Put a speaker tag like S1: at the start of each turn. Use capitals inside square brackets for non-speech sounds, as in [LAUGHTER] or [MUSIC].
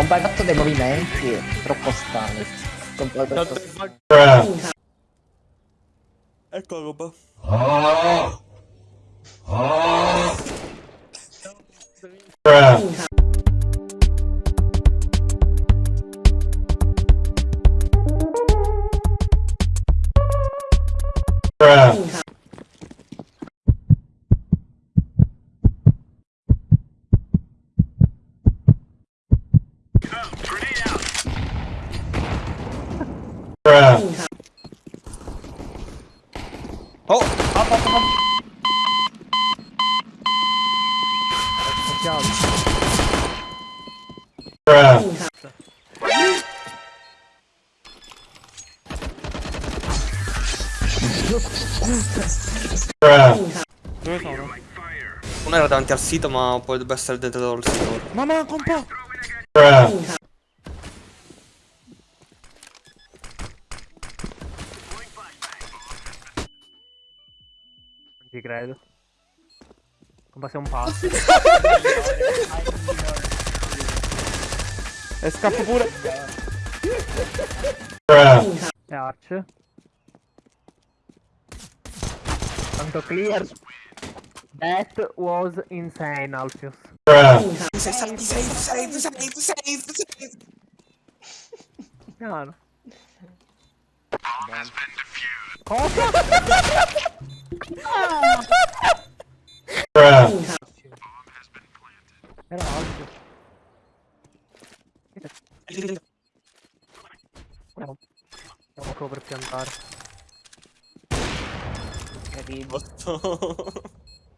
S1: Non hai fatto dei movimenti troppo strani. Troppo- strani.
S2: Ecco la roba. Oh! Up, up, up. Dove sono?
S3: Uno era davanti al sito, ma poi dovrebbe essere dentro il sito.
S2: Ma manca un
S4: ci credo. Come sei un pazzo.
S2: E scappo pure!
S4: E Arch. Tanto clear. That was insane, Alfius.
S3: Save, save, save, save, save, save.
S4: Piano. Cosa? [LAUGHS] Era Alfius. Andiamo. Qua per piantare.
S1: Terribile.
S3: Botto. [LAUGHS]